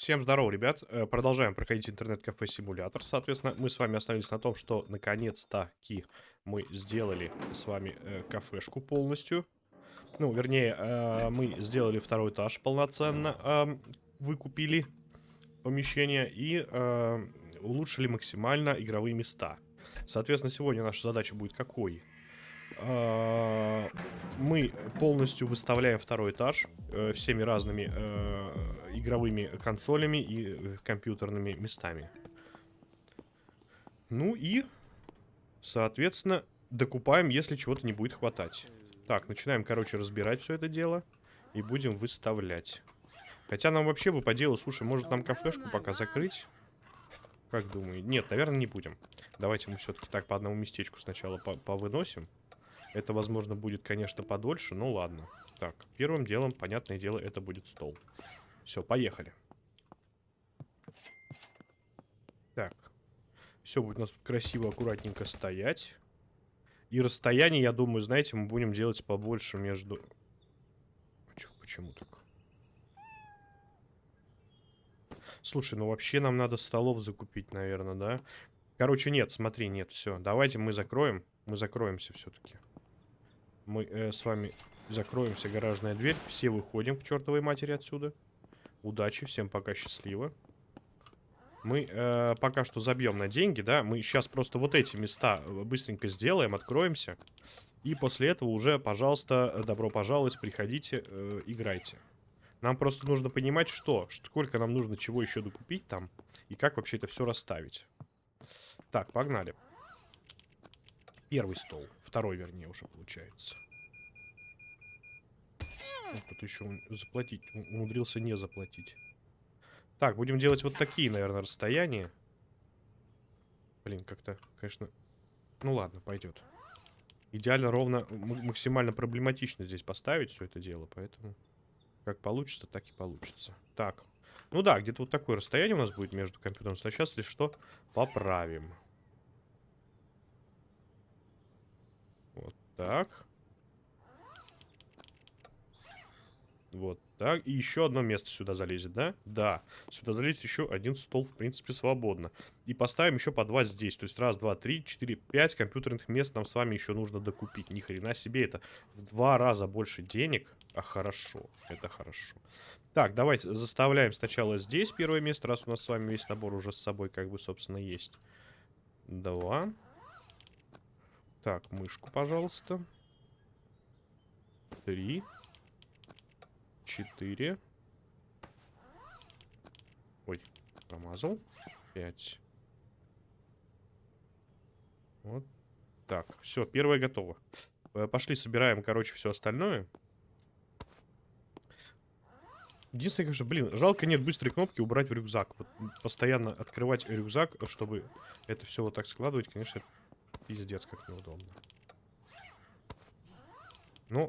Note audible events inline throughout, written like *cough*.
Всем здорово, ребят. Э, продолжаем проходить интернет-кафе симулятор. Соответственно, мы с вами остановились на том, что наконец-таки мы сделали с вами э, кафешку полностью. Ну, вернее, э, мы сделали второй этаж полноценно, э, выкупили помещение и э, улучшили максимально игровые места. Соответственно, сегодня наша задача будет какой? Э, мы полностью выставляем второй этаж э, всеми разными э, игровыми консолями и компьютерными местами. Ну и, соответственно, докупаем, если чего-то не будет хватать. Так, начинаем, короче, разбирать все это дело и будем выставлять. Хотя нам вообще бы по делу, слушай, может нам кафешку пока закрыть? Как думаю? Нет, наверное, не будем. Давайте мы все-таки так по одному местечку сначала повыносим. Это, возможно, будет, конечно, подольше, но ладно. Так, первым делом, понятное дело, это будет стол. Все, поехали. Так. Все будет у нас красиво, аккуратненько стоять. И расстояние, я думаю, знаете, мы будем делать побольше между... Почему так? Слушай, ну вообще нам надо столов закупить, наверное, да? Короче, нет, смотри, нет, все. Давайте мы закроем. Мы закроемся все-таки мы э, с вами закроемся, гаражная дверь. Все выходим к чертовой матери отсюда. Удачи, всем пока, счастливо. Мы э, пока что забьем на деньги, да. Мы сейчас просто вот эти места э, быстренько сделаем, откроемся. И после этого уже, пожалуйста, добро пожаловать, приходите, э, играйте. Нам просто нужно понимать, что, сколько нам нужно чего еще докупить там, и как вообще это все расставить. Так, погнали. Первый стол. Второй, вернее, уже получается. Вот тут еще заплатить. Умудрился не заплатить. Так, будем делать вот такие, наверное, расстояния. Блин, как-то, конечно... Ну ладно, пойдет. Идеально ровно, максимально проблематично здесь поставить все это дело, поэтому... Как получится, так и получится. Так. Ну да, где-то вот такое расстояние у нас будет между компьютером. Сейчас, если что, поправим. Так. Вот так. И еще одно место сюда залезет, да? Да. Сюда залезет еще один стол, в принципе, свободно. И поставим еще по два здесь. То есть раз, два, три, четыре, пять компьютерных мест нам с вами еще нужно докупить. Ни хрена себе, это в два раза больше денег. А хорошо, это хорошо. Так, давайте заставляем сначала здесь первое место, раз у нас с вами весь набор уже с собой, как бы, собственно, есть. Два. Так, мышку, пожалуйста. Три. Четыре. Ой, промазал. Пять. Вот так. Все, первое готово. Э, пошли, собираем, короче, все остальное. Единственное, конечно, блин, жалко нет быстрой кнопки убрать в рюкзак. Вот постоянно открывать рюкзак, чтобы это все вот так складывать, конечно, Пиздец, как неудобно. Ну.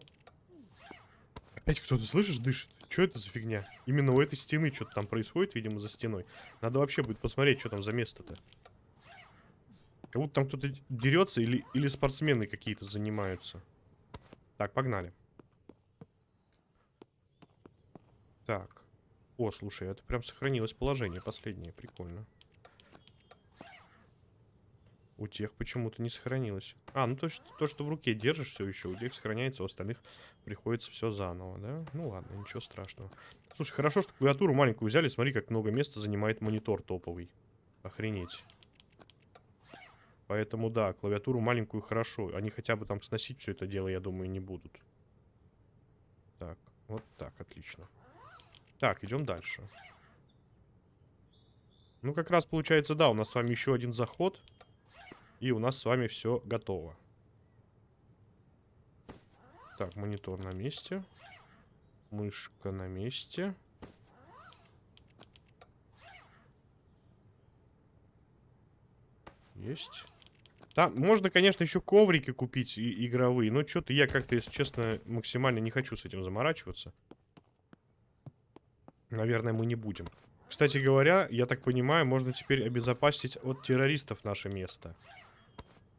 Опять кто-то, слышишь, дышит? Что это за фигня? Именно у этой стены что-то там происходит, видимо, за стеной. Надо вообще будет посмотреть, что там за место-то. Как будто там кто-то дерется или, или спортсмены какие-то занимаются. Так, погнали. Так. О, слушай, это прям сохранилось положение последнее. Прикольно. У тех почему-то не сохранилось. А, ну то, что, то, что в руке держишь все еще, у тех сохраняется, у остальных приходится все заново, да? Ну ладно, ничего страшного. Слушай, хорошо, что клавиатуру маленькую взяли. Смотри, как много места занимает монитор топовый. Охренеть. Поэтому, да, клавиатуру маленькую хорошо. Они хотя бы там сносить все это дело, я думаю, не будут. Так, вот так, отлично. Так, идем дальше. Ну, как раз получается, да, у нас с вами еще один заход. И у нас с вами все готово. Так, монитор на месте. Мышка на месте. Есть. Там можно, конечно, еще коврики купить и игровые, но что-то я как-то, если честно, максимально не хочу с этим заморачиваться. Наверное, мы не будем. Кстати говоря, я так понимаю, можно теперь обезопасить от террористов наше место.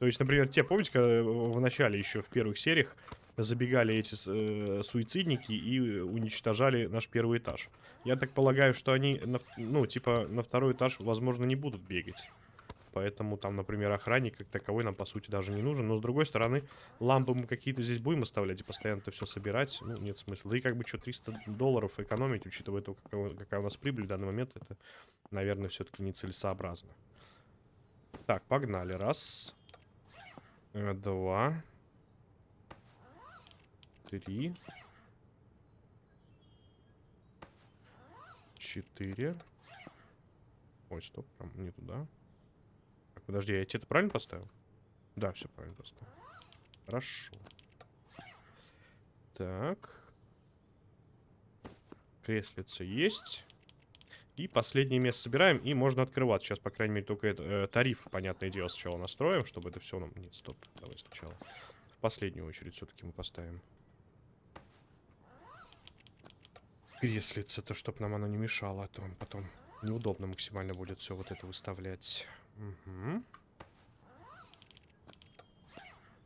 То есть, например, те, помните, когда в начале еще в первых сериях забегали эти э, суицидники и уничтожали наш первый этаж. Я так полагаю, что они, на, ну, типа, на второй этаж, возможно, не будут бегать. Поэтому там, например, охранник как таковой нам, по сути, даже не нужен. Но, с другой стороны, лампы мы какие-то здесь будем оставлять и постоянно это все собирать. Ну, нет смысла. Да и как бы что, 300 долларов экономить, учитывая то, какая, какая у нас прибыль в данный момент, это, наверное, все-таки нецелесообразно. Так, погнали. Раз. Э, два. Три. Четыре. Ой, стоп, прям не туда. Так, подожди, я тебе это правильно поставил? Да, все правильно поставил. Хорошо. Так. Креслица есть. И последнее место собираем, и можно открывать. Сейчас, по крайней мере, только это, э, тариф, понятное дело, сначала настроим, чтобы это все нам... Нет, стоп, давай сначала. В последнюю очередь все-таки мы поставим. Креслица-то, чтобы нам оно не мешало, а то потом неудобно максимально будет все вот это выставлять. Угу.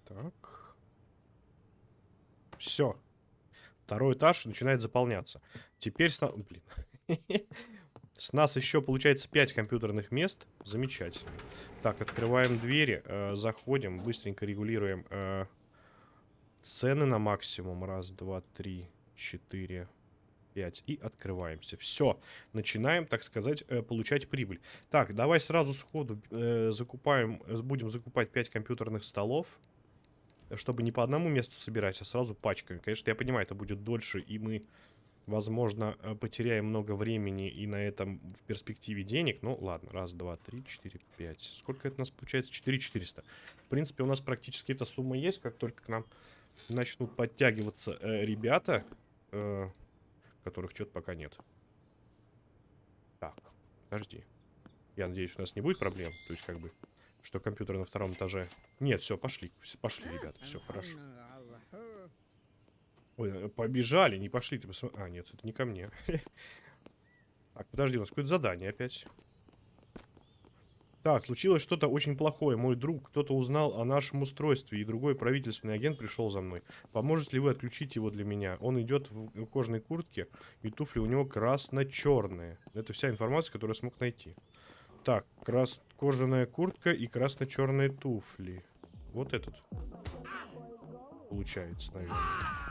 Так. Все. Второй этаж начинает заполняться. Теперь с нас... Блин. *laughs* С нас еще, получается, 5 компьютерных мест. Замечательно. Так, открываем двери, э, заходим, быстренько регулируем э, цены на максимум. Раз, два, три, четыре, 5 и открываемся. Все, начинаем, так сказать, э, получать прибыль. Так, давай сразу сходу э, закупаем, э, будем закупать 5 компьютерных столов, чтобы не по одному месту собирать, а сразу пачками. Конечно, я понимаю, это будет дольше, и мы, возможно, э, потеряем много времени и на этом в перспективе денег. Ну, ладно, раз, два, три, четыре, пять. Сколько это у нас получается? Четыре четыреста. В принципе, у нас практически эта сумма есть, как только к нам начнут подтягиваться э, ребята... Э, которых что-то пока нет. Так, подожди. Я надеюсь, у нас не будет проблем. То есть, как бы, что компьютер на втором этаже... Нет, все, пошли. Пошли, ребята, все, хорошо. Ой, э, побежали, не пошли. Ты посмотри. А, нет, это не ко мне. *laughs* Так, подожди, у нас какое-то задание опять. Так, случилось что-то очень плохое. Мой друг, кто-то узнал о нашем устройстве, и другой правительственный агент пришел за мной. Поможете ли вы отключить его для меня? Он идет в кожаной куртке, и туфли у него красно-черные. Это вся информация, которую я смог найти. Так, крас кожаная куртка и красно-черные туфли. Вот этот. Получается, наверное.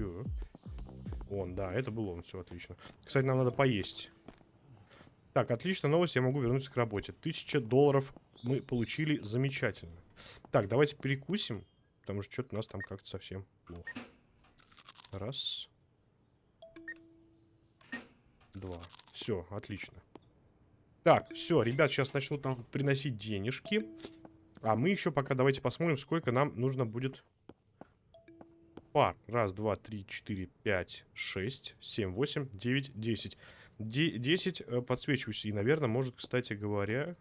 Все. Он, да, это был он, все отлично. Кстати, нам надо поесть. Так, отличная новость, я могу вернуться к работе. Тысяча долларов мы получили, замечательно. Так, давайте перекусим, потому что что-то у нас там как-то совсем плохо. Раз. Два. Все, отлично. Так, все, ребят сейчас начнут нам приносить денежки. А мы еще пока давайте посмотрим, сколько нам нужно будет пар. Раз, два, три, четыре, пять, шесть, семь, восемь, девять, десять. 10 э, подсвечиваюсь. И, наверное, может, кстати говоря...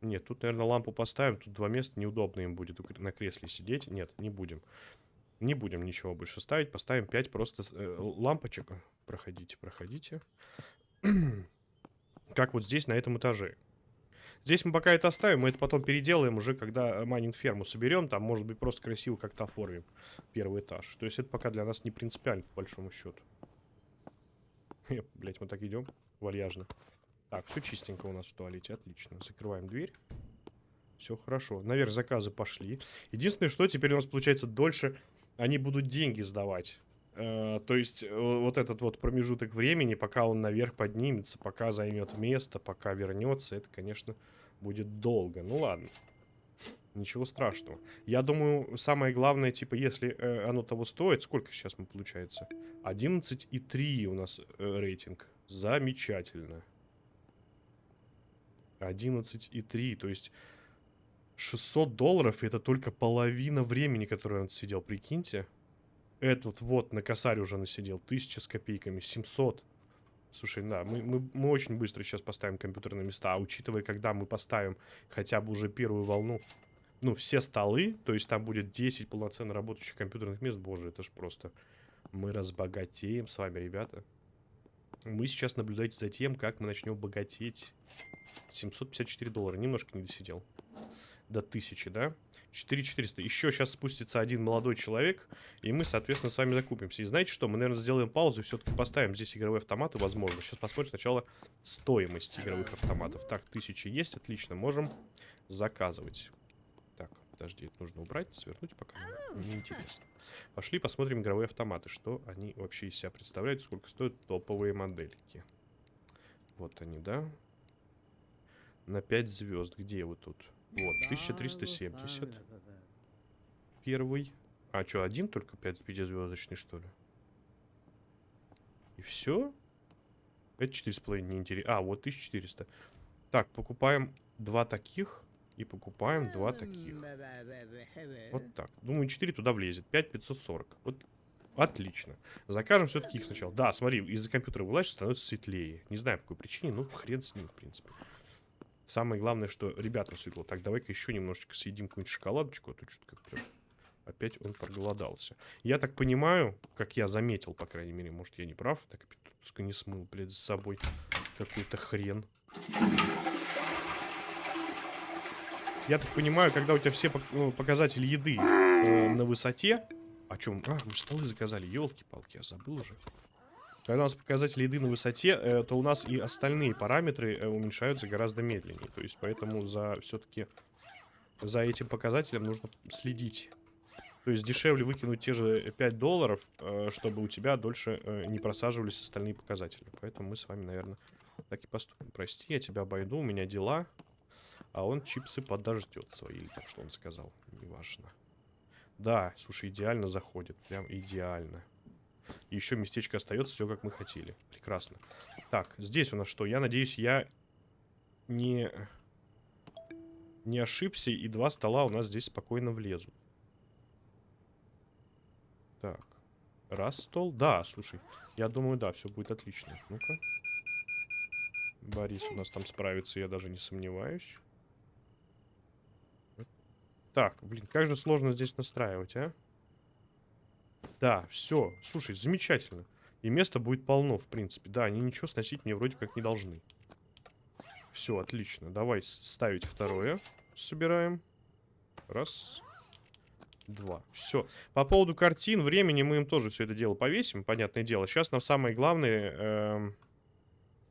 Нет, тут, наверное, лампу поставим. Тут два места неудобно им будет на кресле сидеть. Нет, не будем. Не будем ничего больше ставить. Поставим 5 просто э, лампочек. Проходите, проходите. *clears throat* как вот здесь, на этом этаже. Здесь мы пока это оставим, мы это потом переделаем уже, когда майнинг ферму соберем. Там, может быть, просто красиво как-то оформим первый этаж. То есть это пока для нас не принципиально, по большому счету. Блять, мы так идем вальяжно. Так, все чистенько у нас в туалете, отлично. Закрываем дверь. Все хорошо. Наверх заказы пошли. Единственное, что теперь у нас получается дольше они будут деньги сдавать. Э, то есть э, вот этот вот промежуток времени, пока он наверх поднимется, пока займет место, пока вернется, это, конечно, будет долго. Ну ладно. Ничего страшного. Я думаю, самое главное, типа, если э, оно того стоит, сколько сейчас мы получается? 11,3 у нас э, рейтинг. Замечательно. 11,3, то есть 600 долларов это только половина времени, которое он сидел, прикиньте. Этот вот на косарь уже насидел, 1000 с копейками, 700. Слушай, да, мы, мы, мы очень быстро сейчас поставим компьютерные места, а учитывая, когда мы поставим хотя бы уже первую волну, ну, все столы, то есть там будет 10 полноценно работающих компьютерных мест, боже, это ж просто... Мы разбогатеем с вами, ребята. Мы сейчас наблюдаете за тем, как мы начнем богатеть. 754 доллара, немножко не досидел. До 1000, да? 4400. Еще сейчас спустится один молодой человек, и мы, соответственно, с вами закупимся. И знаете что? Мы, наверное, сделаем паузу и все-таки поставим здесь игровые автоматы, возможно. Сейчас посмотрим сначала стоимость игровых автоматов. Так, 1000 есть, отлично. Можем заказывать. Так, подожди, это нужно убрать, свернуть пока. Неинтересно. Пошли посмотрим игровые автоматы. Что они вообще из себя представляют, сколько стоят топовые модельки. Вот они, да? На 5 звезд. Где вы тут? Вот, 1370. Первый. А что, один только 5 пятизвездочный, что ли? И все? Это 4,5 неинтересно. А, вот 1400. Так, покупаем два таких. И покупаем два таких. Вот так. Думаю, 4 туда влезет. 5 540. Вот Отлично. Закажем все-таки их сначала. Да, смотри, из-за компьютера вылазишь, становится светлее. Не знаю, по какой причине, ну, хрен с ним, в принципе. Самое главное, что ребятам светло. Так, давай-ка еще немножечко съедим какую-нибудь шоколадочку, а то что-то как-то опять он проголодался. Я так понимаю, как я заметил, по крайней мере, может, я не прав. Так, пускай не смыл, блядь, за собой какой-то хрен. Я так понимаю, когда у тебя все ну, показатели еды э, на высоте... О чем? А, мы столы заказали, елки-палки, я забыл уже. Когда у нас показатели еды на высоте, э, то у нас и остальные параметры э, уменьшаются гораздо медленнее. То есть, поэтому за все-таки за этим показателем нужно следить. То есть дешевле выкинуть те же 5 долларов, э, чтобы у тебя дольше не просаживались остальные показатели. Поэтому мы с вами, наверное, так и поступим. Прости, я тебя обойду, у меня дела. А он чипсы подождет свои, или так что он сказал. Неважно. Да, слушай, идеально заходит. Прям идеально. И еще местечко остается, все как мы хотели. Прекрасно. Так, здесь у нас что? Я надеюсь, я не, не ошибся, и два стола у нас здесь спокойно влезут. Так. Раз стол. Да, слушай. Я думаю, да, все будет отлично. Ну-ка. Борис у нас там справится, я даже не сомневаюсь. Так, блин, как же сложно здесь настраивать, а? Да, все. Слушай, замечательно. И места будет полно, в принципе. Да, они ничего сносить мне вроде как не должны. Все, отлично. Давай ставить второе. Собираем. Раз. Два. Все. По поводу картин, времени мы им тоже все это дело повесим, понятное дело. Сейчас нам самое главное э,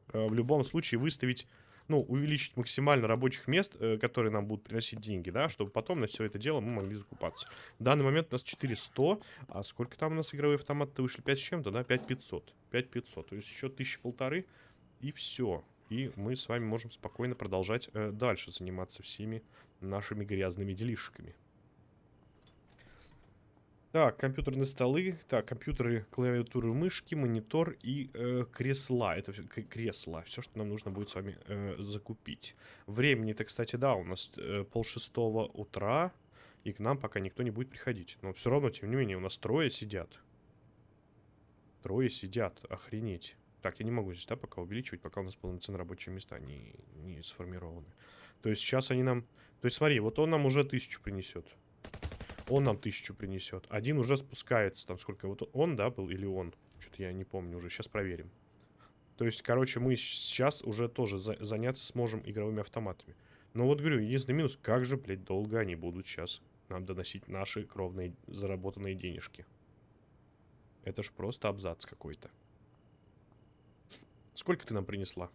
э, в любом случае выставить ну, увеличить максимально рабочих мест, э, которые нам будут приносить деньги, да, чтобы потом на все это дело мы могли закупаться. В данный момент у нас 400, а сколько там у нас игровые автоматы вышли? 5 с чем-то, да? 5500. 5500, то есть еще тысячи полторы, и все. И мы с вами можем спокойно продолжать э, дальше заниматься всеми нашими грязными делишками. Так, компьютерные столы, так, компьютеры, клавиатуры, мышки, монитор и э, кресла. Это кресла, все, что нам нужно будет с вами э, закупить. Времени-то, кстати, да, у нас э, полшестого утра, и к нам пока никто не будет приходить. Но все равно, тем не менее, у нас трое сидят. Трое сидят, охренеть. Так, я не могу здесь, да, пока увеличивать, пока у нас полноценные рабочие места не, не сформированы. То есть сейчас они нам... То есть смотри, вот он нам уже тысячу принесет. Он нам тысячу принесет. Один уже спускается. Там сколько? Вот он, да, был? Или он? Что-то я не помню уже. Сейчас проверим. То есть, короче, мы сейчас уже тоже за заняться сможем игровыми автоматами. Но вот говорю, единственный минус, как же, блядь, долго они будут сейчас нам доносить наши кровные заработанные денежки. Это ж просто абзац какой-то. Сколько ты нам принесла?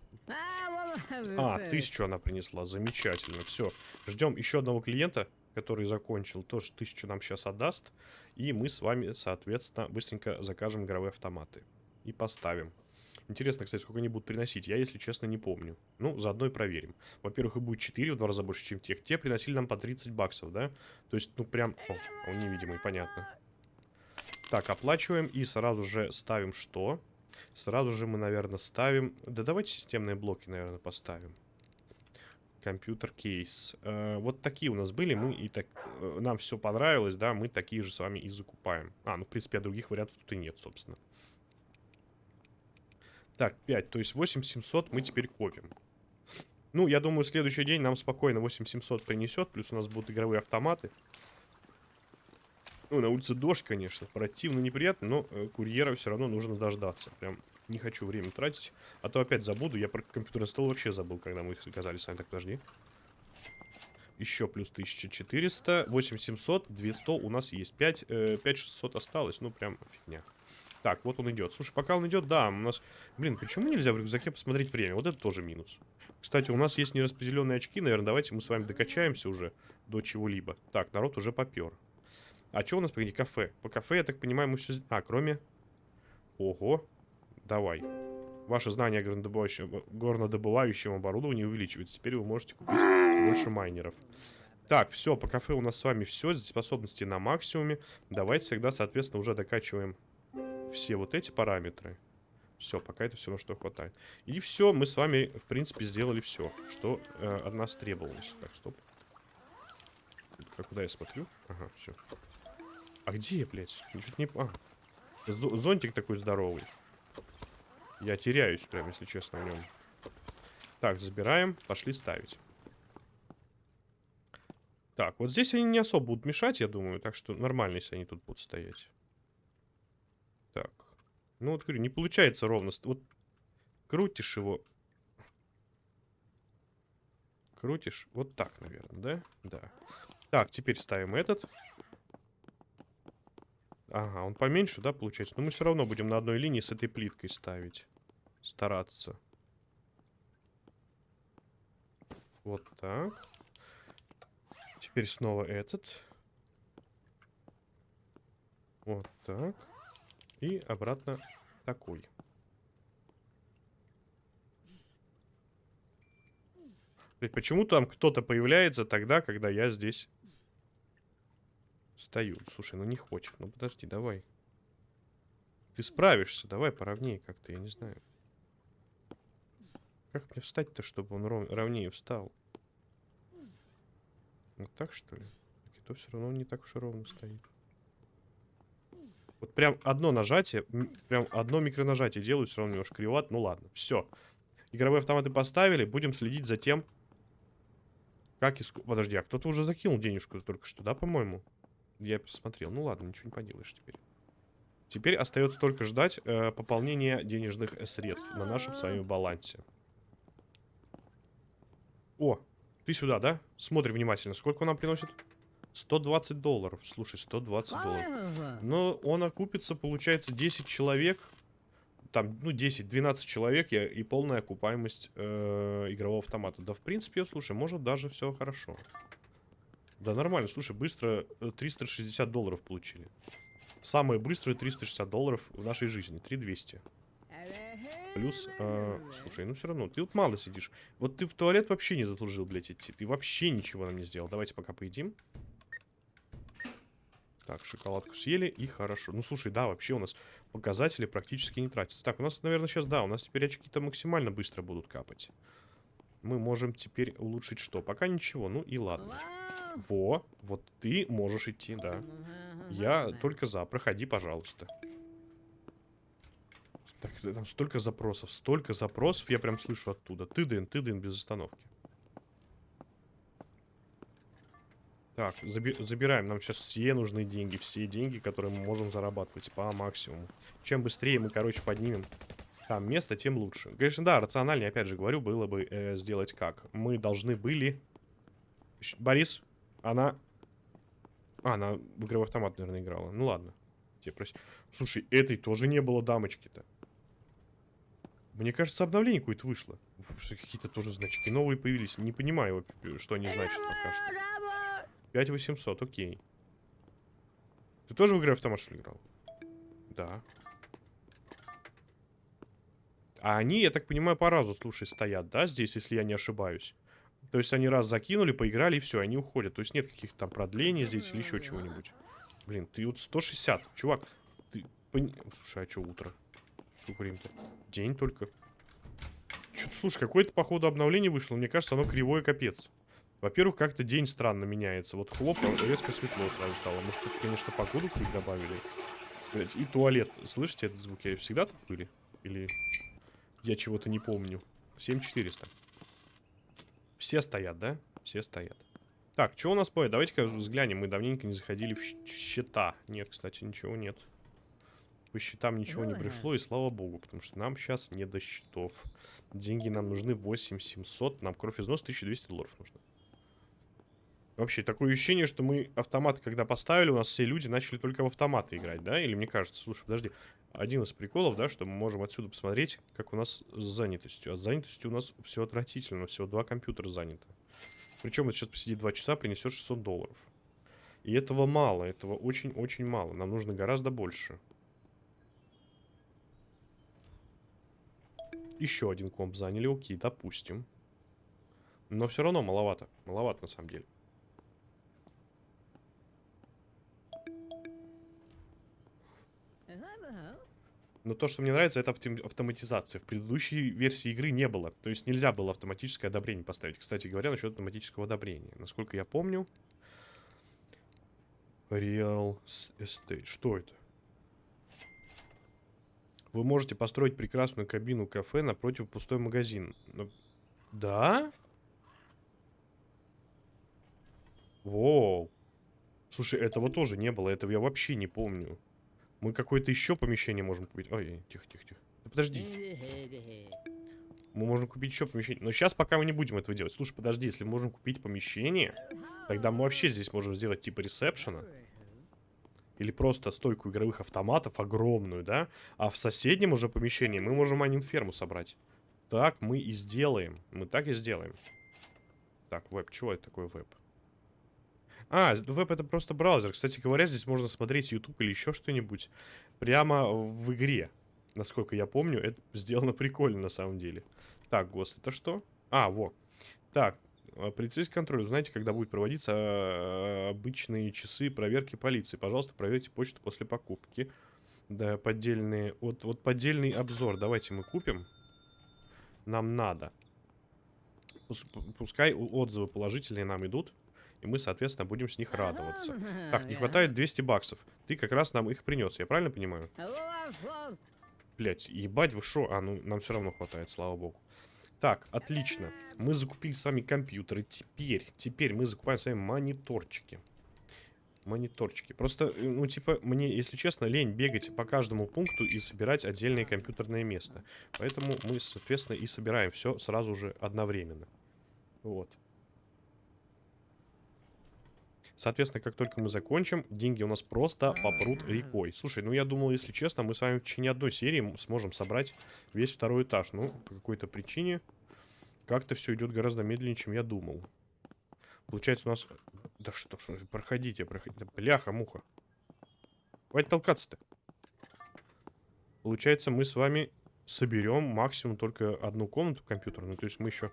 А, тысячу она принесла. Замечательно. Все. Ждем еще одного клиента который закончил, тоже тысячу нам сейчас отдаст. И мы с вами, соответственно, быстренько закажем игровые автоматы. И поставим. Интересно, кстати, сколько они будут приносить. Я, если честно, не помню. Ну, заодно и проверим. Во-первых, их будет 4 в два раза больше, чем тех. Те приносили нам по 30 баксов, да? То есть, ну, прям... О, он невидимый, понятно. Так, оплачиваем и сразу же ставим что? Сразу же мы, наверное, ставим... Да давайте системные блоки, наверное, поставим компьютер кейс. Э, вот такие у нас были, мы и так, э, нам все понравилось, да, мы такие же с вами и закупаем. А, ну, в принципе, а других вариантов тут и нет, собственно. Так, 5, то есть 8700 мы теперь копим. Ну, я думаю, следующий день нам спокойно 8700 принесет, плюс у нас будут игровые автоматы. Ну, на улице дождь, конечно, противно, неприятно, но э, курьера все равно нужно дождаться. Прям не хочу время тратить. А то опять забуду. Я про компьютерный стол вообще забыл, когда мы их заказали. Сами так, подожди. Еще плюс 1400. 8700. 200 у нас есть. 5, э, 5600 осталось. Ну, прям фигня. Так, вот он идет. Слушай, пока он идет, да, у нас... Блин, почему нельзя в рюкзаке посмотреть время? Вот это тоже минус. Кстати, у нас есть нераспределенные очки. Наверное, давайте мы с вами докачаемся уже до чего-либо. Так, народ уже попер. А что у нас, погоди, кафе? По кафе, я так понимаю, мы все... А, кроме... Ого. Давай. Ваше знание горнодобывающего, горнодобывающего оборудования увеличивается. Теперь вы можете купить больше майнеров. Так, все, по кафе у нас с вами все. Способности на максимуме. Давайте всегда, соответственно, уже докачиваем все вот эти параметры. Все, пока это все, на что хватает. И все, мы с вами, в принципе, сделали все, что э, от нас требовалось. Так, стоп. А куда я смотрю? Ага, все. А где я, блядь? Ничего не... А, зонтик такой здоровый. Я теряюсь, прям, если честно, в нем. Так, забираем. Пошли ставить. Так, вот здесь они не особо будут мешать, я думаю. Так что нормально, если они тут будут стоять. Так. Ну, вот говорю, не получается ровно. Вот крутишь его. Крутишь. Вот так, наверное, да? Да. Так, теперь ставим этот. Ага, он поменьше, да, получается? Но мы все равно будем на одной линии с этой плиткой ставить. Стараться. Вот так. Теперь снова этот. Вот так. И обратно такой. Почему там кто-то появляется тогда, когда я здесь стою? Слушай, ну не хочет. Ну подожди, давай. Ты справишься, давай поровнее как-то, я не знаю. Как мне встать-то, чтобы он ров... ровнее встал? Вот так, что ли? Так это все равно не так уж и ровно стоит. Вот прям одно нажатие, прям одно микронажатие делают, все равно немножко криват. Ну ладно, все. Игровые автоматы поставили, будем следить за тем, как иск... Подожди, а кто-то уже закинул денежку только что, да, по-моему? Я посмотрел. Ну ладно, ничего не поделаешь теперь. Теперь остается только ждать э, пополнения денежных средств на нашем с вами балансе. О, ты сюда, да? Смотри внимательно. Сколько он нам приносит? 120 долларов. Слушай, 120 долларов. Но он окупится, получается, 10 человек. Там, ну, 10-12 человек и, и полная окупаемость э, игрового автомата. Да, в принципе, слушай, может даже все хорошо. Да, нормально. Слушай, быстро 360 э, долларов получили. Самые быстрые 360 долларов в нашей жизни. 3200. Плюс, э, слушай, ну все равно, ты вот мало сидишь. Вот ты в туалет вообще не заслужил, блядь, идти. Ты вообще ничего нам не сделал. Давайте пока поедим. Так, шоколадку съели, и хорошо. Ну, слушай, да, вообще у нас показатели практически не тратятся. Так, у нас, наверное, сейчас, да, у нас теперь очки-то максимально быстро будут капать. Мы можем теперь улучшить что? Пока ничего, ну и ладно. Во, вот ты можешь идти, да. Я только за, проходи, пожалуйста. Так, там столько запросов, столько запросов, я прям слышу оттуда. Ты-дын, ты-дын без остановки. Так, заби забираем. Нам сейчас все нужны деньги. Все деньги, которые мы можем зарабатывать по максимуму. Чем быстрее мы, короче, поднимем там место, тем лучше. Конечно, да, рациональнее, опять же говорю, было бы э, сделать как. Мы должны были... Борис, она... А, она в игровой автомат, наверное, играла. Ну ладно. Тебе прос... Слушай, этой тоже не было дамочки-то. Мне кажется, обновление какое-то вышло. Какие-то тоже значки новые появились. Не понимаю, что они значат пока что. 5800, окей. Ты тоже в игре автомат, что ли, играл? Да. А они, я так понимаю, по разу, слушай, стоят, да, здесь, если я не ошибаюсь? То есть они раз закинули, поиграли, и все, они уходят. То есть нет каких-то там продлений здесь или еще чего-нибудь. Блин, ты вот 160, чувак. Ты... Пон... Слушай, а что утро? Сколько времени-то? День только. Что-то, слушай, какое-то, походу, обновление вышло. Мне кажется, оно кривое капец. Во-первых, как-то день странно меняется. Вот хлоп, резко светло сразу стало. Может, тут, конечно, погоду добавили. И туалет. Слышите этот звук? Я всегда тут были? Или я чего-то не помню? 7400. Все стоят, да? Все стоят. Так, что у нас поет? Давайте-ка взглянем. Мы давненько не заходили в счета. Нет, кстати, ничего нет. По счетам ничего не пришло, и слава богу, потому что нам сейчас не до счетов. Деньги нам нужны 8700, нам кровь износ 1200 долларов нужно. Вообще, такое ощущение, что мы автомат, когда поставили, у нас все люди начали только в автоматы играть, да? Или мне кажется, слушай, подожди. Один из приколов, да, что мы можем отсюда посмотреть, как у нас с занятостью. А с занятостью у нас все отвратительно, всего два компьютера заняты. Причем это сейчас посидит два часа, принесет 600 долларов. И этого мало, этого очень-очень мало. Нам нужно гораздо больше. Еще один комп заняли, окей, допустим. Но все равно маловато. Маловато на самом деле. Но то, что мне нравится, это автоматизация. В предыдущей версии игры не было. То есть нельзя было автоматическое одобрение поставить. Кстати говоря, насчет автоматического одобрения. Насколько я помню... Real Estate. Что это? Вы можете построить прекрасную кабину кафе напротив пустой магазин. Но... Да? Воу. Слушай, этого тоже не было. Этого я вообще не помню. Мы какое-то еще помещение можем купить. Ой, тихо, тихо, тихо. Да подожди. Мы можем купить еще помещение. Но сейчас пока мы не будем этого делать. Слушай, подожди, если мы можем купить помещение, тогда мы вообще здесь можем сделать типа ресепшена. Или просто стойку игровых автоматов огромную, да? А в соседнем уже помещении мы можем анинферму собрать. Так мы и сделаем. Мы так и сделаем. Так, веб. Чего это такое веб? А, веб это просто браузер. Кстати говоря, здесь можно смотреть YouTube или еще что-нибудь прямо в игре. Насколько я помню, это *laughs* сделано прикольно на самом деле. Так, ГОСТ, это что? А, во. Так, а, полицейский контроль. Знаете, когда будет проводиться а, обычные часы проверки полиции. Пожалуйста, проверьте почту после покупки. Да, поддельные... Вот, вот поддельный обзор. Давайте мы купим. Нам надо. Пускай отзывы положительные нам идут. И мы, соответственно, будем с них радоваться. Так, не хватает 200 баксов. Ты как раз нам их принес, я правильно понимаю? Блять, ебать вы шо? А, ну, нам все равно хватает, слава богу. Так, отлично. Мы закупили с вами компьютеры. Теперь, теперь мы закупаем с вами мониторчики. Мониторчики. Просто, э, ну, типа, мне, если честно, лень бегать по каждому пункту и собирать отдельное компьютерное место. Поэтому мы, соответственно, и собираем все сразу же одновременно. Вот. Соответственно, как только мы закончим, деньги у нас просто попрут рекой. Слушай, ну я думал, если честно, мы с вами в течение одной серии сможем собрать весь второй этаж. Ну, по какой-то причине как-то все идет гораздо медленнее, чем я думал. Получается у нас... Да что ж, проходите, проходите. Бляха-муха. Хватит толкаться-то. Получается, мы с вами соберем максимум только одну комнату компьютерную. То есть мы еще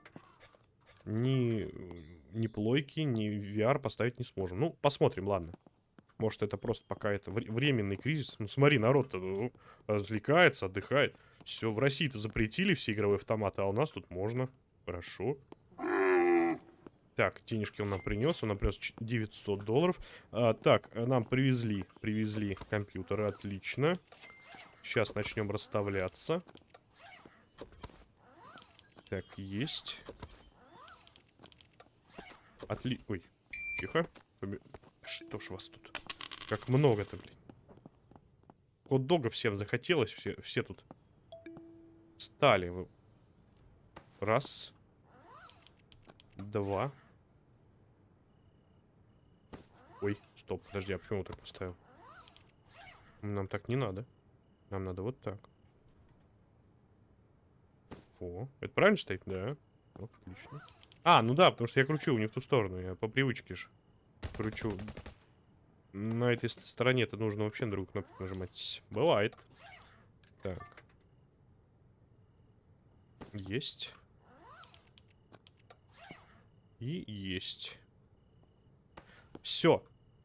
ни, ни плойки, ни VR поставить не сможем. Ну, посмотрим, ладно. Может, это просто пока это временный кризис. Ну, смотри, народ-то ну, развлекается, отдыхает. Все, в России-то запретили все игровые автоматы, а у нас тут можно. Хорошо. Так, денежки он нам принес. Он нам принес 900 долларов. А, так, нам привезли, привезли компьютеры. Отлично. Сейчас начнем расставляться. Так, есть. Отли... Ой, тихо. Что ж вас тут? Как много-то, блин. Хот-дога всем захотелось. Все, все тут стали. Раз. Два. Ой, стоп, подожди, а почему так поставил? Нам так не надо. Нам надо вот так. О, это правильно стоит? Да. Отлично. А, ну да, потому что я кручу не в ту сторону. Я по привычке же кручу. На этой стороне-то нужно вообще на другую кнопку нажимать. Бывает. Так. Есть. И есть. Все.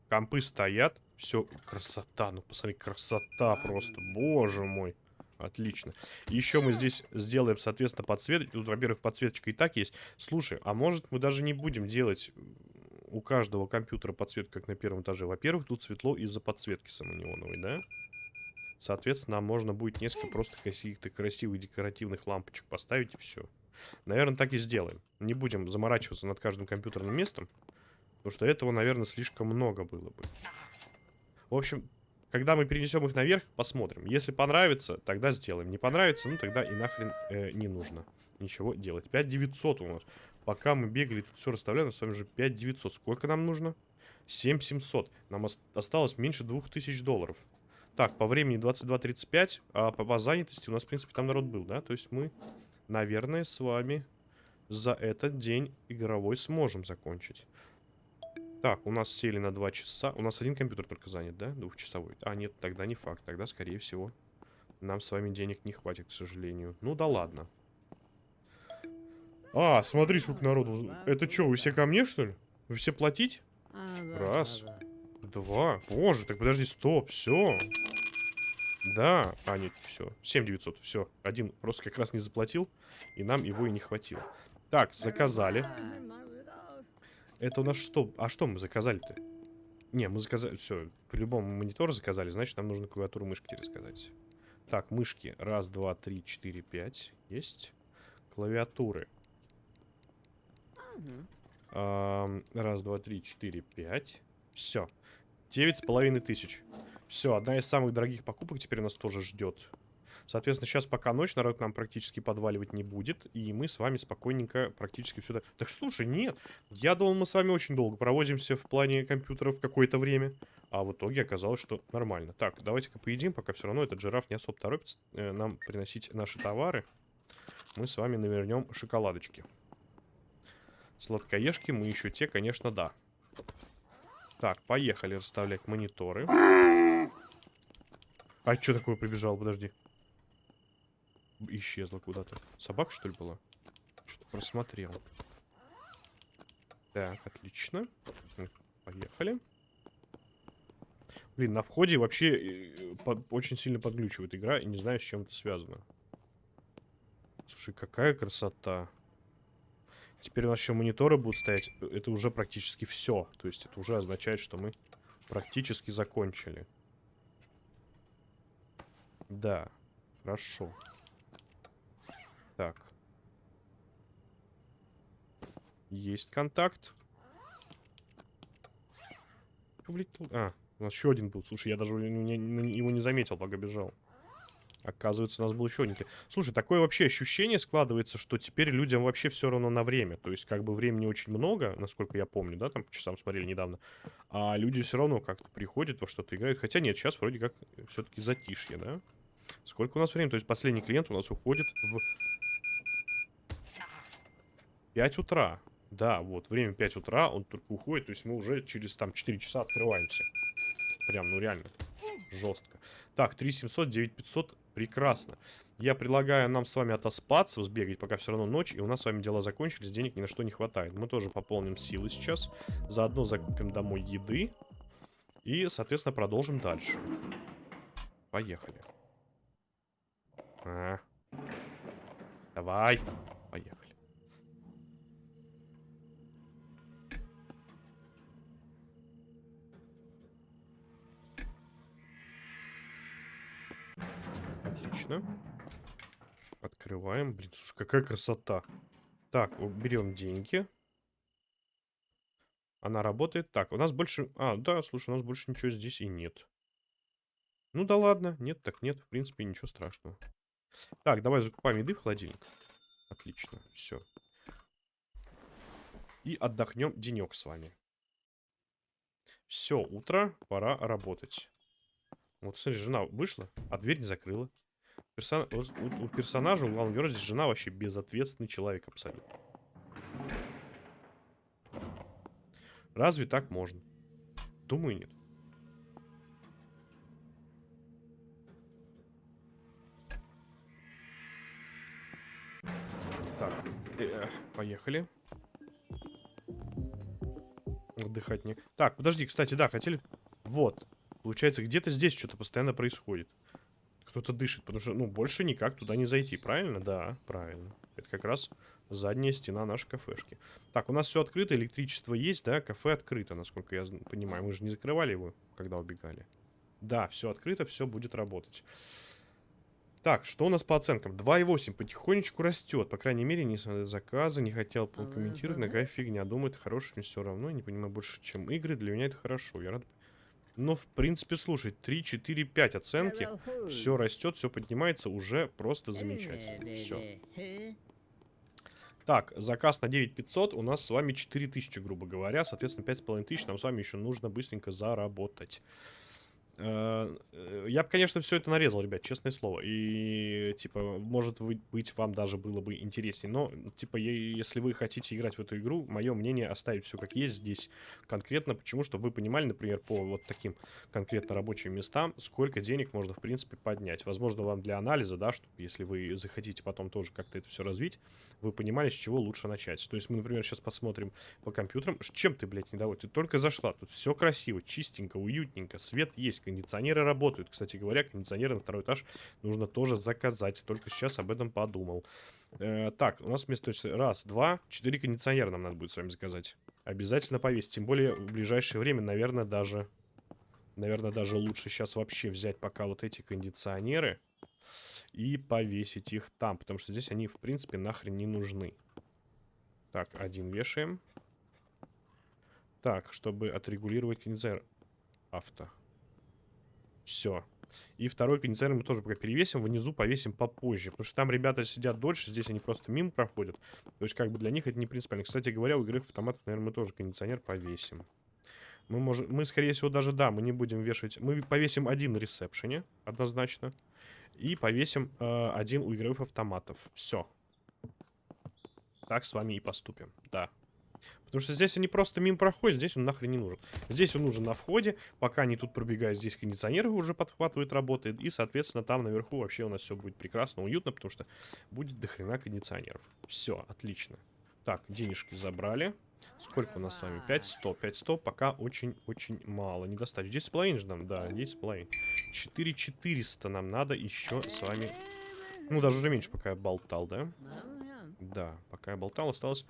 Компы стоят. Все. Красота. Ну, посмотри, красота просто. Боже мой. Отлично. Еще мы здесь сделаем, соответственно, подсветочку. Тут, во-первых, подсветочка и так есть. Слушай, а может мы даже не будем делать у каждого компьютера подсветку, как на первом этаже? Во-первых, тут светло из-за подсветки самонеоновой, да? Соответственно, можно будет несколько просто каких-то красивых декоративных лампочек поставить и все. Наверное, так и сделаем. Не будем заморачиваться над каждым компьютерным местом. Потому что этого, наверное, слишком много было бы. В общем, когда мы перенесем их наверх, посмотрим. Если понравится, тогда сделаем. Не понравится, ну тогда и нахрен э, не нужно ничего делать. 5900 у нас. Пока мы бегали, тут все расставляли, с вами уже 5 900. Сколько нам нужно? 7 700. Нам осталось меньше 2000 долларов. Так, по времени 22.35, а по, по занятости у нас, в принципе, там народ был, да? То есть мы, наверное, с вами за этот день игровой сможем закончить. Так, у нас сели на 2 часа. У нас один компьютер только занят, да? Двухчасовой. А, нет, тогда не факт. Тогда, скорее всего, нам с вами денег не хватит, к сожалению. Ну да ладно. А, смотри, сколько народу. Это что, вы все ко мне, что ли? Вы все платить? Раз. Два. Боже, так подожди, стоп, все. Да. А, нет, все. 7900, все. Один просто как раз не заплатил, и нам его и не хватило. Так, заказали. Это у нас что? А что мы заказали-то? Не, мы заказали... Все, по-любому монитор заказали, значит, нам нужно клавиатуру мышки рассказать. Так, мышки. Раз, два, три, четыре, пять. Есть. Клавиатуры. Раз, два, три, четыре, пять. Все. Девять с половиной тысяч. Все, одна из самых дорогих покупок теперь нас тоже ждет. Соответственно, сейчас пока ночь, народ нам практически подваливать не будет. И мы с вами спокойненько практически сюда... Так слушай, нет. Я думал, мы с вами очень долго проводимся в плане компьютеров какое-то время. А в итоге оказалось, что нормально. Так, давайте-ка поедим, пока все равно этот жираф не особо торопится э, нам приносить наши товары. Мы с вами навернем шоколадочки. Сладкоежки мы еще те, конечно, да. Так, поехали расставлять мониторы. А что такое прибежал? Подожди. Исчезла куда-то. Собака, что ли, была? Что-то просмотрел. Так, отлично. Поехали. Блин, на входе вообще э, очень сильно подглючивает игра, и не знаю, с чем это связано. Слушай, какая красота. Теперь у нас еще мониторы будут стоять. Это уже практически все. То есть это уже означает, что мы практически закончили. Да, хорошо. Так. Есть контакт. А, у нас еще один был. Слушай, я даже его не заметил, пока бежал. Оказывается, у нас был еще один. Слушай, такое вообще ощущение складывается, что теперь людям вообще все равно на время. То есть, как бы времени очень много, насколько я помню, да, там по часам смотрели недавно. А люди все равно как-то приходят во что-то играют. Хотя нет, сейчас вроде как все-таки затишье, да? Сколько у нас времени? То есть, последний клиент у нас уходит в 5 утра. Да, вот, время 5 утра, он только уходит. То есть, мы уже через там 4 часа открываемся. Прям, ну реально, жестко. Так, 3700, 9500. Прекрасно. Я предлагаю нам с вами отоспаться, сбегать, пока все равно ночь, и у нас с вами дела закончились, денег ни на что не хватает. Мы тоже пополним силы сейчас, заодно закупим домой еды, и, соответственно, продолжим дальше. Поехали. А. Давай. Поехали. Отлично. Открываем. Блин, слушай, какая красота. Так, берем деньги. Она работает. Так, у нас больше... А, да, слушай, у нас больше ничего здесь и нет. Ну да ладно. Нет, так нет. В принципе, ничего страшного. Так, давай закупаем еды в холодильник. Отлично, все. И отдохнем денек с вами. Все, утро, пора работать. Вот, смотри, жена вышла, а дверь не закрыла. Персон... У, у персонажа, у главного героя, здесь жена вообще безответственный человек абсолютно. Разве так можно? Думаю, нет. Так, э, поехали. Отдыхать не... Так, подожди, кстати, да, хотели... Вот. Получается, где-то здесь что-то постоянно происходит. Кто-то дышит, потому что, ну, больше никак туда не зайти, правильно? Да, правильно. Это как раз задняя стена нашей кафешки. Так, у нас все открыто, электричество есть, да? Кафе открыто, насколько я понимаю. Мы же не закрывали его, когда убегали. Да, все открыто, все будет работать. Так, что у нас по оценкам? 2,8 потихонечку растет. По крайней мере, не заказы, не хотел комментировать. Какая фигня. Думаю, это хорошее, мне все равно. Не понимаю больше, чем игры. Для меня это хорошо. Я рад но, в принципе, слушай, 3, 4, 5 оценки. Все растет, все поднимается, уже просто замечательно. Все. Так, заказ на 9500, у нас с вами 4000, грубо говоря. Соответственно, 5500 нам с вами еще нужно быстренько заработать. Э, э, я бы, конечно, все это нарезал, ребят, честное слово. И, типа, может быть, вам даже было бы интереснее. Но, типа, если вы хотите играть в эту игру, мое мнение оставить все как есть здесь конкретно. Почему? Чтобы вы понимали, например, по вот таким конкретно рабочим местам, сколько денег можно, в принципе, поднять. Возможно, вам для анализа, да, чтобы, если вы захотите потом тоже как-то это все развить, вы понимали, с чего лучше начать. То есть мы, например, сейчас посмотрим по компьютерам. Чем ты, блядь, недоволен? Ты только зашла. Тут все красиво, чистенько, уютненько. Свет есть, кондиционеры работают. Кстати говоря, кондиционеры на второй этаж нужно тоже заказать. Только сейчас об этом подумал. Э, так, у нас вместо... Раз, два, четыре кондиционера нам надо будет с вами заказать. Обязательно повесить. Тем более в ближайшее время, наверное, даже... Наверное, даже лучше сейчас вообще взять пока вот эти кондиционеры и повесить их там. Потому что здесь они, в принципе, нахрен не нужны. Так, один вешаем. Так, чтобы отрегулировать кондиционер. Авто. Все. И второй кондиционер мы тоже пока перевесим. Внизу повесим попозже. Потому что там ребята сидят дольше. Здесь они просто мимо проходят. То есть, как бы для них это не принципиально. Кстати говоря, у игровых автоматов, наверное, мы тоже кондиционер повесим. Мы, можем, мы, скорее всего, даже, да, мы не будем вешать. Мы повесим один на ресепшене, однозначно. И повесим э, один у игровых автоматов. Все. Так с вами и поступим. Да. Потому что здесь они просто мимо проходят, здесь он нахрен не нужен. Здесь он нужен на входе, пока они тут пробегают, здесь кондиционеры уже подхватывают, работает. И, соответственно, там наверху вообще у нас все будет прекрасно, уютно, потому что будет дохрена кондиционеров. Все, отлично. Так, денежки забрали. Сколько у нас с вами? 5100. 5100 пока очень-очень мало. Не достать. 10,5 же нам? Да, 10,5. 4400 нам надо еще с вами... Ну, даже уже меньше, пока я болтал, да? Да, пока я болтал, осталось...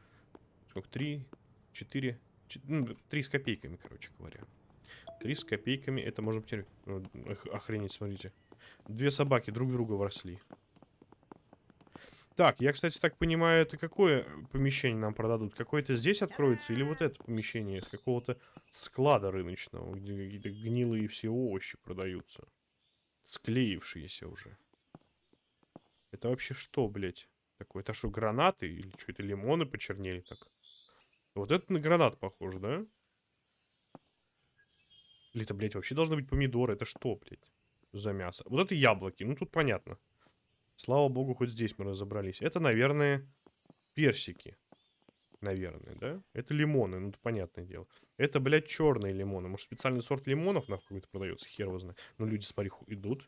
Сколько? 3, 4, 4 ну, 3 с копейками, короче говоря. 3 с копейками, это можно потерять. Ну, охренеть, смотрите. Две собаки друг друга вросли. Так, я, кстати, так понимаю, это какое помещение нам продадут? Какое-то здесь откроется или вот это помещение из какого-то склада рыночного, где какие-то гнилые все овощи продаются? Склеившиеся уже. Это вообще что, блядь? Такое, это что, гранаты? Или что, это лимоны почернели так? Вот это на гранат похоже, да? Или это, блядь, вообще должны быть помидоры? Это что, блядь, за мясо? Вот это яблоки, ну тут понятно. Слава богу, хоть здесь мы разобрались. Это, наверное, персики. Наверное, да? Это лимоны, ну это понятное дело. Это, блядь, черные лимоны. Может, специальный сорт лимонов на какой-то продается, хер его знает. Но люди, смотри, идут,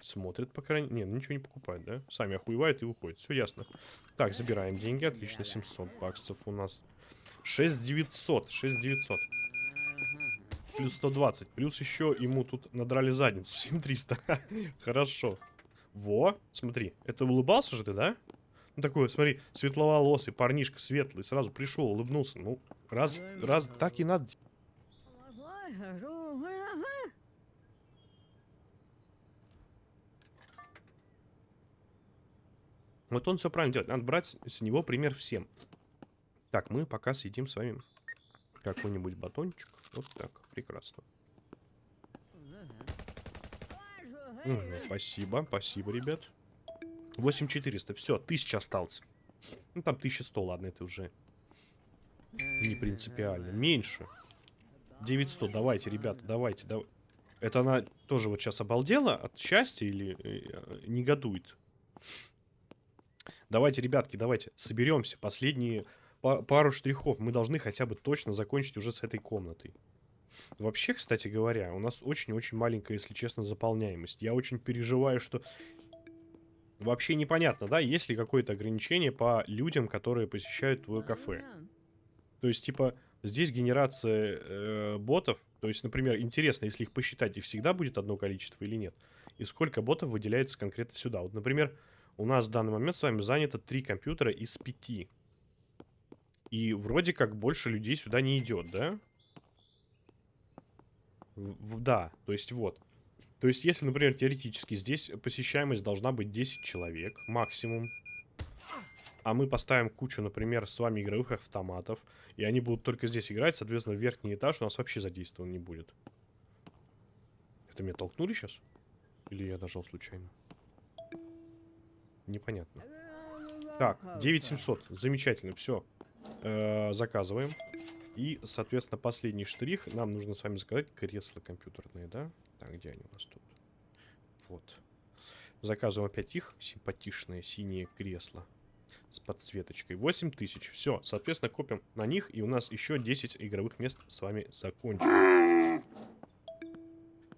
смотрят, по крайней мере. Не, ну ничего не покупают, да? Сами охуевают и выходят. Все ясно. Так, забираем деньги. Отлично, 700 баксов у нас. 6900, 6900. Плюс 120. Плюс еще ему тут надрали задницу. *laughs* 7300. Хорошо. Во, смотри. Это улыбался же ты, да? Ну, такой, смотри, светловолосый парнишка, светлый. Сразу пришел, улыбнулся. Ну, раз, раз, так и надо. Вот он все правильно делает. Надо брать с него пример всем. Так, мы пока съедим с вами какой-нибудь батончик. Вот так, прекрасно. Угу, спасибо, спасибо, ребят. 8400, все, 1000 осталось. Ну, там 1100, ладно, это уже не принципиально. Меньше. 900, давайте, ребята, давайте, давайте. Это она тоже вот сейчас обалдела от счастья или э, негодует? Давайте, ребятки, давайте, соберемся. Последние пару штрихов. Мы должны хотя бы точно закончить уже с этой комнатой. Вообще, кстати говоря, у нас очень-очень маленькая, если честно, заполняемость. Я очень переживаю, что... Вообще непонятно, да, есть ли какое-то ограничение по людям, которые посещают твое кафе. То есть, типа, здесь генерация э, ботов. То есть, например, интересно, если их посчитать, их всегда будет одно количество или нет. И сколько ботов выделяется конкретно сюда. Вот, например, у нас в данный момент с вами занято три компьютера из пяти. И вроде как больше людей сюда не идет, да? В, да, то есть вот. То есть, если, например, теоретически здесь посещаемость должна быть 10 человек максимум, а мы поставим кучу, например, с вами игровых автоматов, и они будут только здесь играть, соответственно, верхний этаж у нас вообще задействован не будет. Это меня толкнули сейчас? Или я нажал случайно? Непонятно. Так, 9700. Замечательно, все. Э, заказываем. И, соответственно, последний штрих. Нам нужно с вами заказать кресла компьютерные, да? Так, где они у нас тут? Вот. Заказываем опять их. Симпатичные синие кресла. С подсветочкой. 8000. Все, соответственно, копим на них. И у нас еще 10 игровых мест с вами закончилось.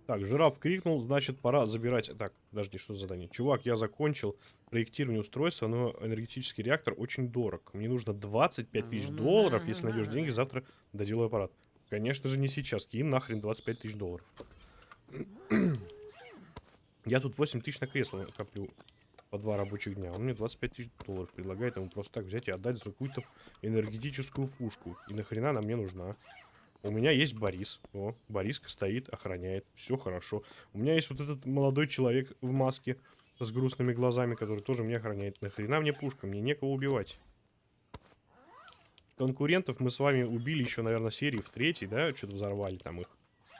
Так, жираф крикнул, значит, пора забирать... Так, подожди, что за задание? Чувак, я закончил проектирование устройства, но энергетический реактор очень дорог. Мне нужно 25 тысяч долларов, если найдешь деньги, завтра доделаю аппарат. Конечно же, не сейчас. Кинь нахрен 25 тысяч долларов. *clears throat* я тут 8 тысяч на кресло коплю по два рабочих дня. Он мне 25 тысяч долларов предлагает ему просто так взять и отдать за какую-то энергетическую пушку. И нахрена она мне нужна? У меня есть Борис. О, Бориска стоит, охраняет. Все хорошо. У меня есть вот этот молодой человек в маске с грустными глазами, который тоже меня охраняет. Нахрена мне пушка? Мне некого убивать. Конкурентов мы с вами убили еще, наверное, серии в третьей, да? Что-то взорвали там их.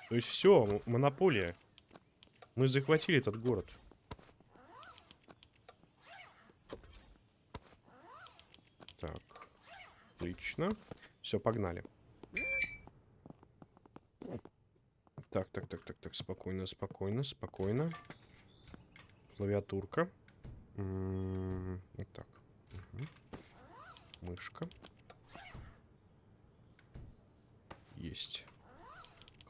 То есть все, монополия. Мы захватили этот город. Так. Отлично. Все, погнали. Так, так, так, так, так, спокойно, спокойно, спокойно. Клавиатурка. вот так. Угу. Мышка. Есть.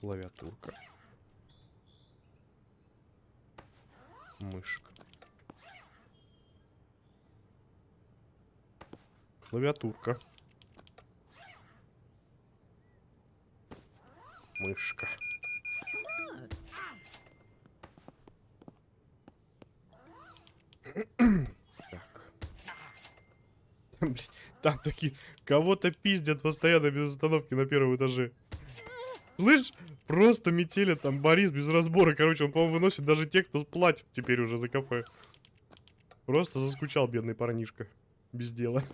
Клавиатурка. Мышка. Клавиатурка. Мышка. Так. *laughs* Там, такие... Кого-то пиздят постоянно без остановки на первом этаже. Слышь, просто метели там Борис без разбора. Короче, он, по-моему, выносит даже те, кто платит теперь уже за кафе. Просто заскучал бедный парнишка. Без дела. *laughs*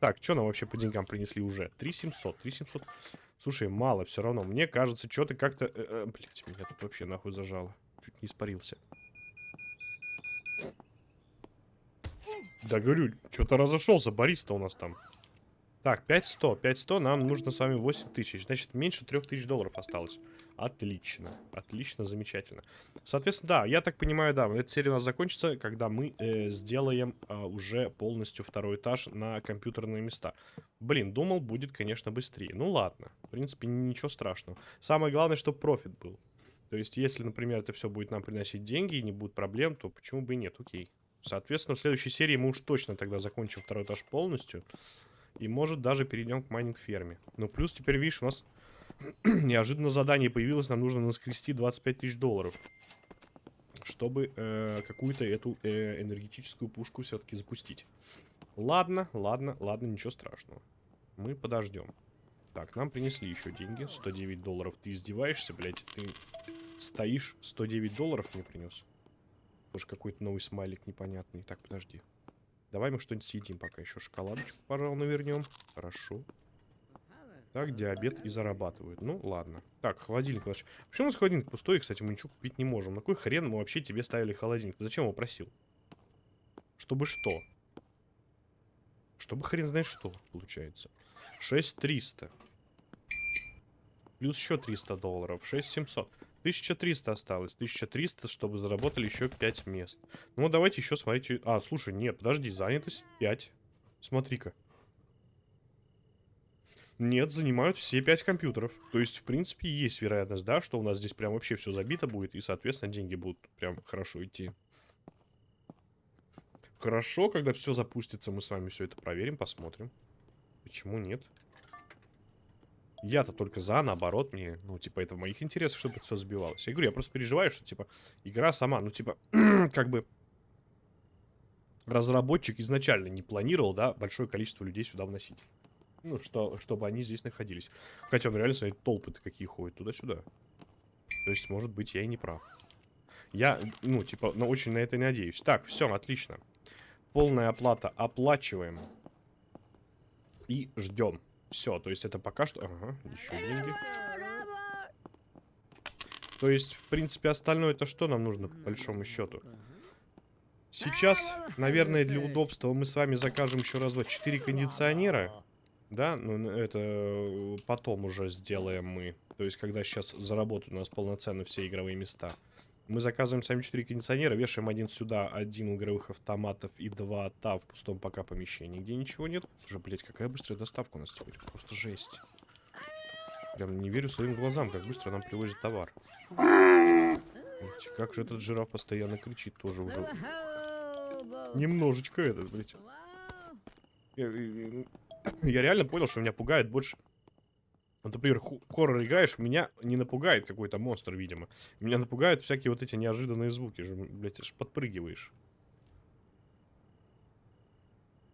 Так, что нам вообще по деньгам принесли уже? 3700, 3700. Слушай, мало все равно. Мне кажется, что ты как-то... Э, э, блядь, меня тут вообще нахуй зажало. Чуть не испарился. Да говорю, что-то разошелся, Борис-то у нас там. Так, 5100. 5100 нам нужно с вами 8000. Значит, меньше 3000 долларов осталось. Отлично. Отлично, замечательно. Соответственно, да, я так понимаю, да, эта серия у нас закончится, когда мы э, сделаем э, уже полностью второй этаж на компьютерные места. Блин, думал, будет, конечно, быстрее. Ну ладно, в принципе, ничего страшного. Самое главное, чтобы профит был. То есть, если, например, это все будет нам приносить деньги и не будет проблем, то почему бы и нет, окей. Соответственно, в следующей серии мы уж точно тогда закончим второй этаж полностью. И, может, даже перейдем к майнинг-ферме. Ну, плюс теперь, видишь, у нас *clears throat* неожиданно задание появилось. Нам нужно наскрести 25 тысяч долларов. Чтобы э, какую-то эту э, энергетическую пушку все-таки запустить. Ладно, ладно, ладно, ничего страшного. Мы подождем. Так, нам принесли еще деньги. 109 долларов. Ты издеваешься, блядь? Ты стоишь, 109 долларов мне принес. Тоже какой-то новый смайлик непонятный. Так, подожди. Давай мы что-нибудь съедим пока еще. Шоколадочку, пожалуй, навернем. Хорошо. Так, диабет и зарабатывают. Ну, ладно. Так, холодильник. Почему у нас холодильник пустой? Кстати, мы ничего купить не можем. На какой хрен мы вообще тебе ставили холодильник? Ты зачем его просил? Чтобы что? Чтобы хрен знает что, получается. 6300. Плюс еще 300 долларов. 6700. 1300 осталось. 1300, чтобы заработали еще 5 мест. Ну, давайте еще смотрите. А, слушай, нет, подожди, занятость 5. Смотри-ка. Нет, занимают все 5 компьютеров. То есть, в принципе, есть вероятность, да, что у нас здесь прям вообще все забито будет. И, соответственно, деньги будут прям хорошо идти. Хорошо, когда все запустится, мы с вами все это проверим, посмотрим. Почему нет? Я-то только за, наоборот, мне, ну, типа, это в моих интересах, чтобы это все сбивалось. Я говорю, я просто переживаю, что, типа, игра сама, ну, типа, *clears throat* как бы разработчик изначально не планировал, да, большое количество людей сюда вносить. Ну, что, чтобы они здесь находились. Хотя он реально, смотрите, толпы-то какие ходят туда-сюда. То есть, может быть, я и не прав. Я, ну, типа, ну, очень на это надеюсь. Так, все, отлично. Полная оплата оплачиваем. И ждем. Все, то есть это пока что... Ага, еще деньги. То есть, в принципе, остальное это что нам нужно, по большому счету? Сейчас, наверное, для удобства мы с вами закажем еще раз 4 кондиционера. Да, ну это э, потом уже сделаем мы. То есть, когда сейчас заработают у нас полноценно все игровые места. Мы заказываем сами 4 кондиционера, вешаем один сюда, один игровых автоматов и два та в пустом пока помещении, где ничего нет. Слушай, блядь, какая быстрая доставка у нас теперь. Просто жесть. Прям не верю своим глазам, как быстро нам привозят товар. Как же этот жираф постоянно кричит тоже уже. Немножечко этот, блядь. Я- я реально понял, что меня пугает больше... Вот, например, хоррор играешь, меня не напугает какой-то монстр, видимо. Меня напугают всякие вот эти неожиданные звуки. Же, блядь, аж подпрыгиваешь.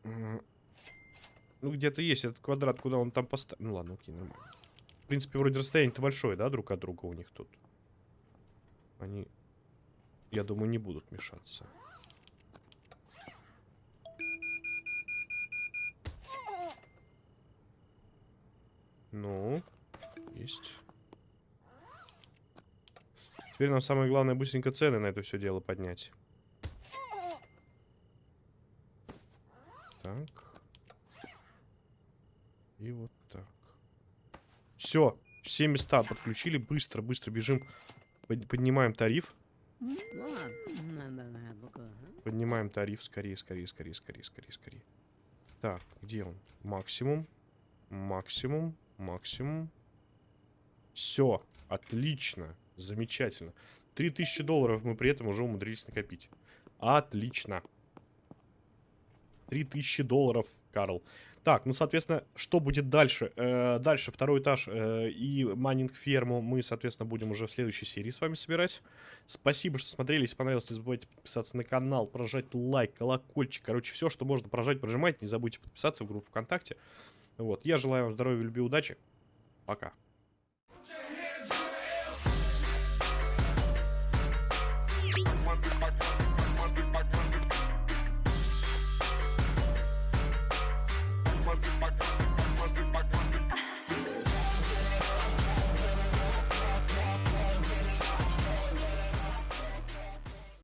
Ну, где-то есть этот квадрат, куда он там поставил. Ну, ладно, окей, нормально. В принципе, вроде расстояние-то большое, да, друг от друга у них тут. Они, я думаю, не будут мешаться. Ну, есть. Теперь нам самое главное быстренько цены на это все дело поднять. Так. И вот так. Все, все места подключили. Быстро, быстро бежим. Под- поднимаем тариф. Поднимаем тариф. Скорее, скорее, скорее, скорее, скорее, скорее. Так, где он? Максимум. Максимум. Максимум. Все. Отлично. Замечательно. 3000 долларов мы при этом уже умудрились накопить. Отлично. 3000 долларов, Карл. Так, ну, соответственно, что будет дальше? Э, дальше второй этаж э, и майнинг-ферму мы, соответственно, будем уже в следующей серии с вами собирать. Спасибо, что смотрели. Если понравилось, не забывайте подписаться на канал, прожать лайк, колокольчик. Короче, все, что можно прожать, прожимайте. Не забудьте подписаться в группу ВКонтакте. Вот. Я желаю вам здоровья, любви, удачи. Пока. My